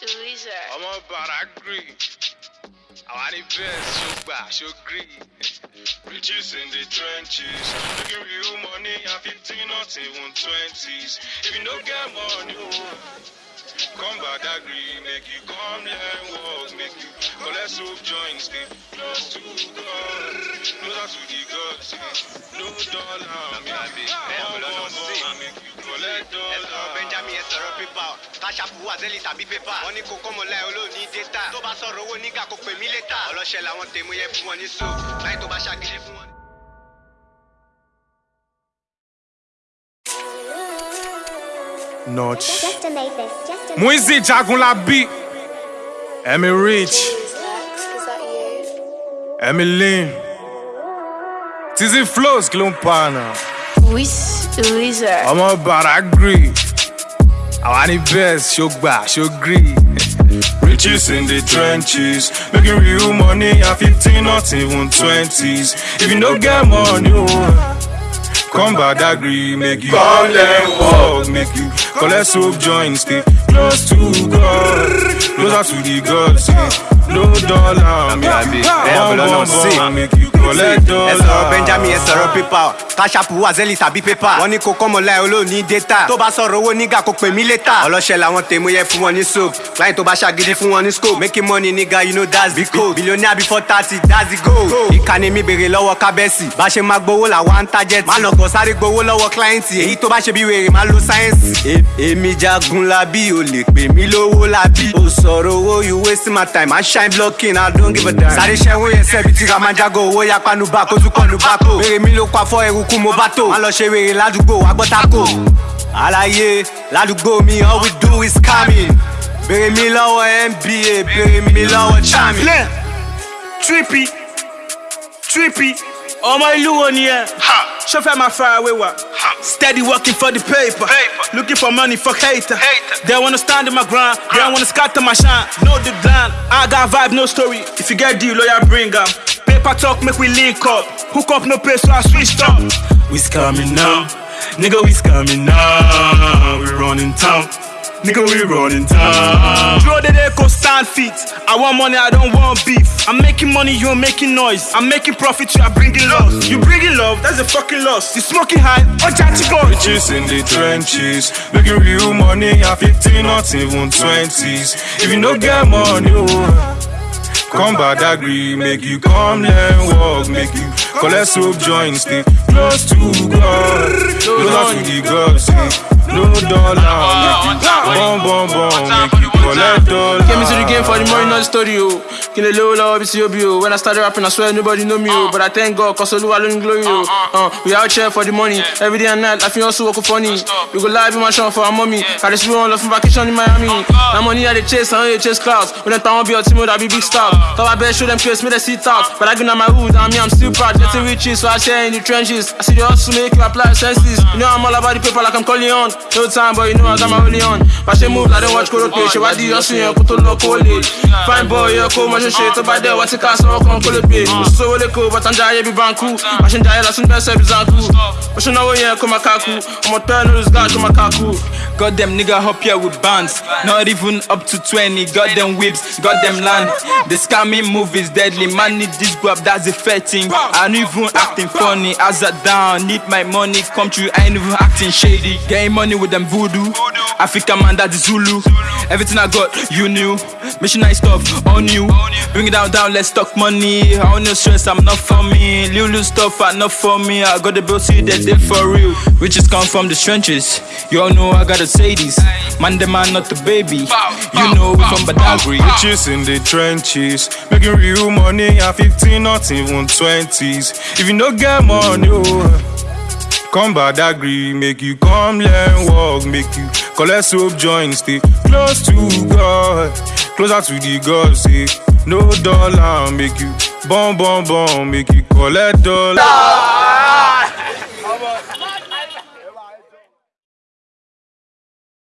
Tweezer. ọmọ baragri àwa ní bẹ́ẹ̀ ṣùgbà ṣógri. Riches in the trenches, making real money at 15, not even 20s. If you don't get money, oh, come Badagry, make you come learn work, make you collect soap joints, stay close to God, closer to the gods, no dollar, make collect ẹsọ̀rọ̀ dollar. benjamin ẹsọ̀rọ̀ pépà káṣáfù wazeli tàbí pépà wọ́n ní kó kọ́mọ láì olóòní dẹ́ta tó bá sọ̀rọ̀ owó nígà kó pè mí létà ọlọ́ṣẹ́ làwọn tèmú yẹ fún wọn ní so láì tó bá ṣàgídí fún wọn. Notch. Just to make this, just to Muizi Jagunlabi. Emmy Rich. Is that you? Emmy Lynn. Tizzy Flows kí ló ń pa náà. Wiz Tweezer. ọmọ baragri àwa ní best ṣógbà ṣógri. Riches in the trenches, making real money at 15, not even 20s. If you don't get money, oh, come Badagry, make you come learn walk, make you collect soap joints, stay close to God, closer to the gods. say, No dollar, make you bẹ́ẹ̀ bum bọ́lá bum náà sí. bum, make you dollar. benjamin ẹsọ̀rọ̀ pépà káṣáfù wazeli tàbí pépà wọ́n ní kó olóòní dẹ́ta tó bá sọ̀rọ̀ owó nígà kó pè mí létà ọlọ́ṣẹ́ làwọn tèmú yẹ fún wọn ní soap. Láì tó bá ṣàgídí fún wọn ní scope. Making money nígà you know that's the code billionaire before thirty that's the goal. Ìkànnì mi béèrè lọ́wọ́ kábẹ́sì bá ṣe máa gbowó làwọn ń target. Má lọ́kọ̀ sáré gbowó lọ́wọ́ kílẹ́ǹtì èyí tó bá ṣe bí wèrè máa lo sáyẹ́nsì. èmi jagun labi o lè pè mí lówó labi o sọ̀rọ̀ owó you wasting my time. I shine blocking i don't give a damn. sáré ṣẹ́wó yẹn sẹ́bi tí ramajago owó yapanu bá kójú kọ́nu bá kó. wèrè mi ló pa fọ́ eruku mo bá tó. má lọ ṣe wèrè ládùúgbò agbọ́tàkó. àlàyé ládùúgbò mi all we do is scamming. bèrè mi lọ́wọ́ nba bèrè mi lọ́wọ́ chami. Trippy, trippy. ọmọ ìlú wo ni ẹ. ṣé fẹ́ máa far away wa. steady working for the paper. looking for money fuck hater. they wanna stand in my ground. they wanna scatter my shine. know the plan. I got vibe no story. if you get deal lawyer bring am. Paper talk make we link up. hook up no pay so I switched up. We coming now. Nigga, we coming now. We running town. Nigga, we running town. Draw the echo stand feet. I want money, I don't want beef. I'm making money, you're making noise. I'm making profit, you are bringing loss. You bringing love, that's a fucking loss. You smoking high, oh, chatty go. Riches in the trenches, making real money at 15, not even 20s. If you don't get money, oh, come Badagry, make you come learn walk, make you collect soap joints, stay close to God, closer to the gods. say, No dollar, make you bum bum bum, make you collect dollar. Came into the game for the money, not the story, oh. Kill a low, low, BC, oh. When I started rapping, I swear nobody know me, oh. But I thank God, cause Oluwa alone glory, oh. Uh, we out here for the money. Every day and night, I feel also work funny. We go live in my shop for our mommy. Got this one love from vacation in Miami. Now money I they chase, I don't chase clouds. When I town be a team, that be big stars. So I better show them case, me they sit out. But I go on my hood, and me, I'm still proud. Getting riches, so I share in the trenches. I see the hustle make you apply senses. You know I'm all about the paper like I'm calling on. No time, but you know I got my only on. But she move, I don't watch Koro Pay. She why the hustle, yeah, put on Fine boy, yeah, cool, much shit. To what's it cost? So I can't call it pay. So well, ah. cool, but I'm jay, be banku. I should die, last in best service, Zanku. But you know, yeah, come a kaku. I'm a turn, come a kaku. Got them nigga up here with bands, not even up to 20. Got them whips, got them land. The scamming move is deadly. Man need this grab, that's a fair thing. I ain't even acting funny. As I down, need my money come true. I ain't even acting shady. Getting money with them voodoo. African man, that's Zulu. Everything I got, you knew. Missionary stuff on you. Bring it down, down, let's talk money. I want no stress, I'm not for me. Lulu stuff, are not for me. I got the see that they for real. Riches come from the trenches. You all know I gotta say this. Man, the man, not the baby. You know we from Badagry. Riches in the trenches, making real money at 15, not even 20s. If you don't get money, oh, come Badagry, make you come learn walk, make you collect soap joints, stay close to God, closer to the God, say no dollar, make you bum bum bum, make you collect dollar.